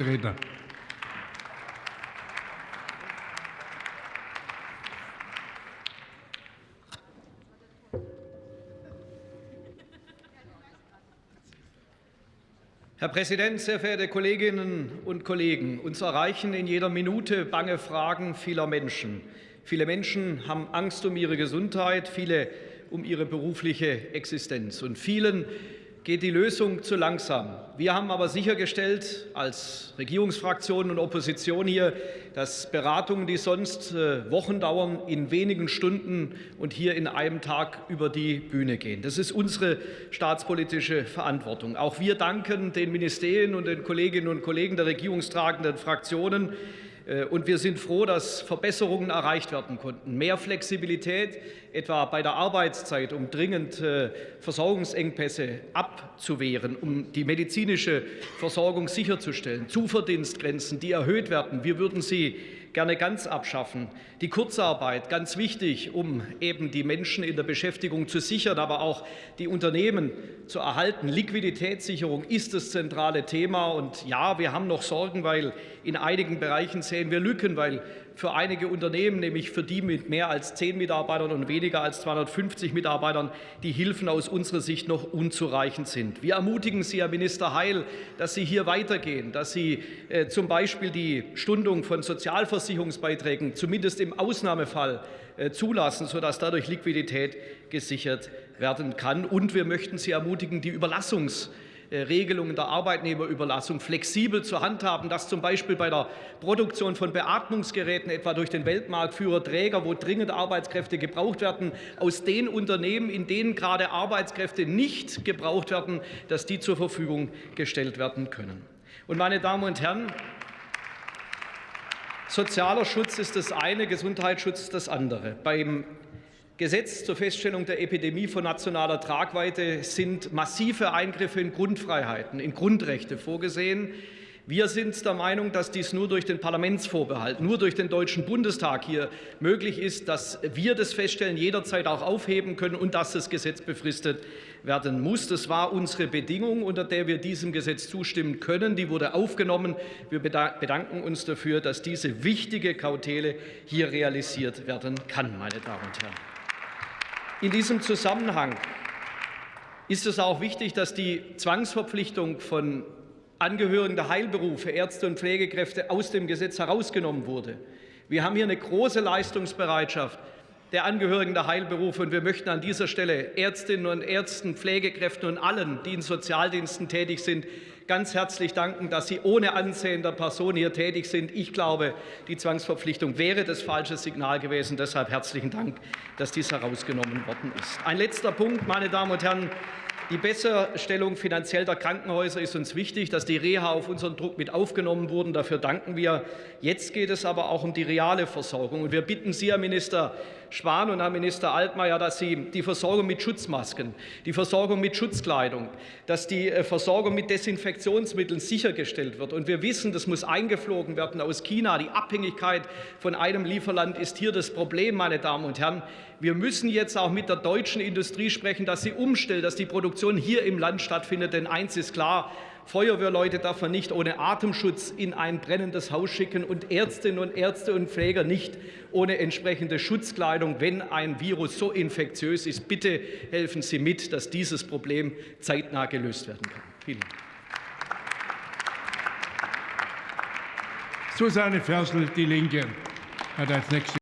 Redner. Herr Präsident, sehr verehrte Kolleginnen und Kollegen! Uns erreichen in jeder Minute bange Fragen vieler Menschen. Viele Menschen haben Angst um ihre Gesundheit, viele um ihre berufliche Existenz. Und vielen geht die Lösung zu langsam. Wir haben aber sichergestellt, als Regierungsfraktion und Opposition hier, dass Beratungen, die sonst äh, Wochen dauern, in wenigen Stunden und hier in einem Tag über die Bühne gehen. Das ist unsere staatspolitische Verantwortung. Auch wir danken den Ministerien und den Kolleginnen und Kollegen der regierungstragenden Fraktionen, und wir sind froh, dass Verbesserungen erreicht werden konnten. Mehr Flexibilität, etwa bei der Arbeitszeit, um dringend äh, Versorgungsengpässe abzuwehren, um die medizinische Versorgung sicherzustellen. Zuverdienstgrenzen, die erhöht werden. Wir würden sie gerne ganz abschaffen. Die Kurzarbeit, ganz wichtig, um eben die Menschen in der Beschäftigung zu sichern, aber auch die Unternehmen zu erhalten. Liquiditätssicherung ist das zentrale Thema. Und ja, wir haben noch Sorgen, weil in einigen Bereichen sehen wir Lücken, weil für einige Unternehmen, nämlich für die mit mehr als zehn Mitarbeitern und weniger als 250 Mitarbeitern, die Hilfen aus unserer Sicht noch unzureichend sind. Wir ermutigen Sie, Herr Minister Heil, dass Sie hier weitergehen, dass Sie äh, zum Beispiel die Stundung von Sozialversicherungsbeiträgen zumindest im Ausnahmefall äh, zulassen, sodass dadurch Liquidität gesichert werden kann. Und wir möchten Sie ermutigen, die Überlassungs- Regelungen der Arbeitnehmerüberlassung flexibel zu handhaben, dass zum Beispiel bei der Produktion von Beatmungsgeräten, etwa durch den Weltmarktführer Träger, wo dringend Arbeitskräfte gebraucht werden, aus den Unternehmen, in denen gerade Arbeitskräfte nicht gebraucht werden, dass die zur Verfügung gestellt werden können. Und meine Damen und Herren, Sozialer Schutz ist das eine, Gesundheitsschutz das andere. Beim Gesetz zur Feststellung der Epidemie von nationaler Tragweite sind massive Eingriffe in Grundfreiheiten, in Grundrechte vorgesehen. Wir sind der Meinung, dass dies nur durch den Parlamentsvorbehalt, nur durch den Deutschen Bundestag hier möglich ist, dass wir das Feststellen jederzeit auch aufheben können und dass das Gesetz befristet werden muss. Das war unsere Bedingung, unter der wir diesem Gesetz zustimmen können. Die wurde aufgenommen. Wir bedanken uns dafür, dass diese wichtige Kautele hier realisiert werden kann, meine Damen und Herren. In diesem Zusammenhang ist es auch wichtig, dass die Zwangsverpflichtung von Angehörigen der Heilberufe, Ärzte und Pflegekräfte aus dem Gesetz herausgenommen wurde. Wir haben hier eine große Leistungsbereitschaft der Angehörigen der Heilberufe. Und wir möchten an dieser Stelle Ärztinnen und Ärzten, Pflegekräften und allen, die in Sozialdiensten tätig sind, ganz herzlich danken, dass Sie ohne Ansehen der Person hier tätig sind. Ich glaube, die Zwangsverpflichtung wäre das falsche Signal gewesen. Deshalb herzlichen Dank, dass dies herausgenommen worden ist. Ein letzter Punkt, meine Damen und Herren. Die Besserstellung finanziell der Krankenhäuser ist uns wichtig, dass die Reha auf unseren Druck mit aufgenommen wurden. Dafür danken wir. Jetzt geht es aber auch um die reale Versorgung. Und wir bitten Sie, Herr Minister Spahn und Herr Minister Altmaier, dass Sie die Versorgung mit Schutzmasken, die Versorgung mit Schutzkleidung, dass die äh, Versorgung mit Desinfektionsmitteln sichergestellt wird. Und wir wissen, das muss eingeflogen werden aus China. Die Abhängigkeit von einem Lieferland ist hier das Problem, meine Damen und Herren. Wir müssen jetzt auch mit der deutschen Industrie sprechen, dass sie umstellt, dass die Produktion hier im Land stattfindet. Denn eins ist klar, Feuerwehrleute darf man nicht ohne Atemschutz in ein brennendes Haus schicken und Ärztinnen und Ärzte und Pfleger nicht ohne entsprechende Schutzkleidung, wenn ein Virus so infektiös ist. Bitte helfen Sie mit, dass dieses Problem zeitnah gelöst werden kann. Vielen Dank. Susanne Ferschel, Die Linke, hat als nächste